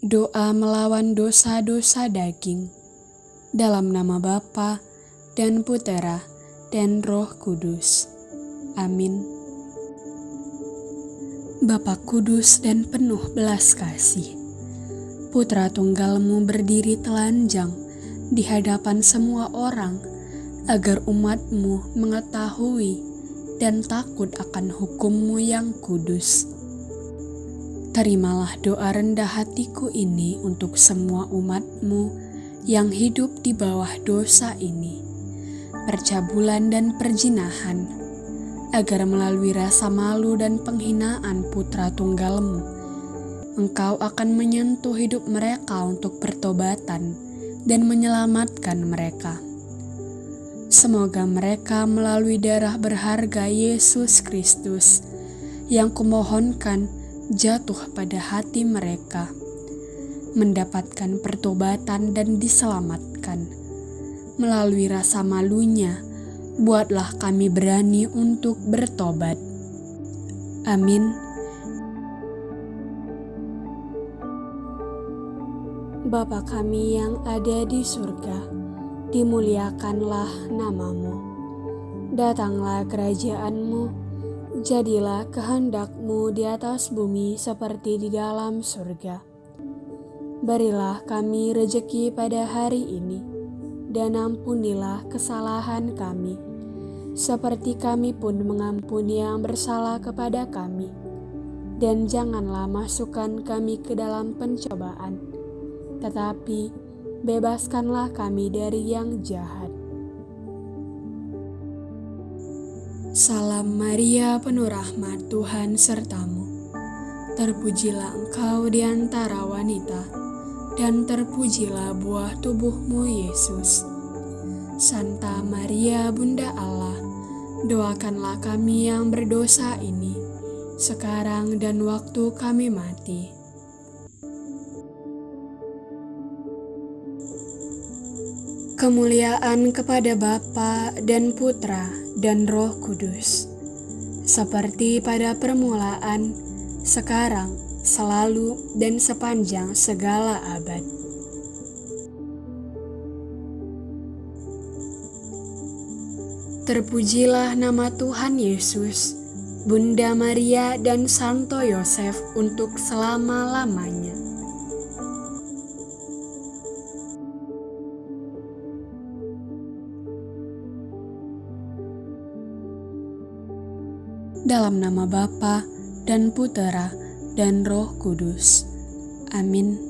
Doa melawan dosa-dosa daging. Dalam nama Bapa dan Putera dan Roh Kudus. Amin. Bapa kudus dan penuh belas kasih. Putra tunggalmu berdiri telanjang di hadapan semua orang agar umatmu mengetahui dan takut akan hukummu yang kudus Terimalah doa rendah hatiku ini untuk semua umatmu yang hidup di bawah dosa ini, percabulan dan perjinahan, agar melalui rasa malu dan penghinaan putra tunggalmu, engkau akan menyentuh hidup mereka untuk pertobatan dan menyelamatkan mereka. Semoga mereka melalui darah berharga Yesus Kristus yang kumohonkan jatuh pada hati mereka, mendapatkan pertobatan dan diselamatkan. Melalui rasa malunya, buatlah kami berani untuk bertobat. Amin. Bapa kami yang ada di surga, dimuliakanlah namamu. Datanglah kerajaanmu, Jadilah kehendakmu di atas bumi seperti di dalam surga. Berilah kami rejeki pada hari ini, dan ampunilah kesalahan kami, seperti kami pun mengampuni yang bersalah kepada kami. Dan janganlah masukkan kami ke dalam pencobaan, tetapi bebaskanlah kami dari yang jahat Salam Maria penuh rahmat Tuhan sertamu. Terpujilah engkau di antara wanita, dan terpujilah buah tubuhmu Yesus. Santa Maria Bunda Allah, doakanlah kami yang berdosa ini, sekarang dan waktu kami mati. Kemuliaan kepada Bapa dan Putra dan Roh Kudus, seperti pada permulaan, sekarang, selalu, dan sepanjang segala abad. Terpujilah nama Tuhan Yesus, Bunda Maria, dan Santo Yosef untuk selama-lamanya. Dalam nama Bapa dan Putera dan Roh Kudus. Amin.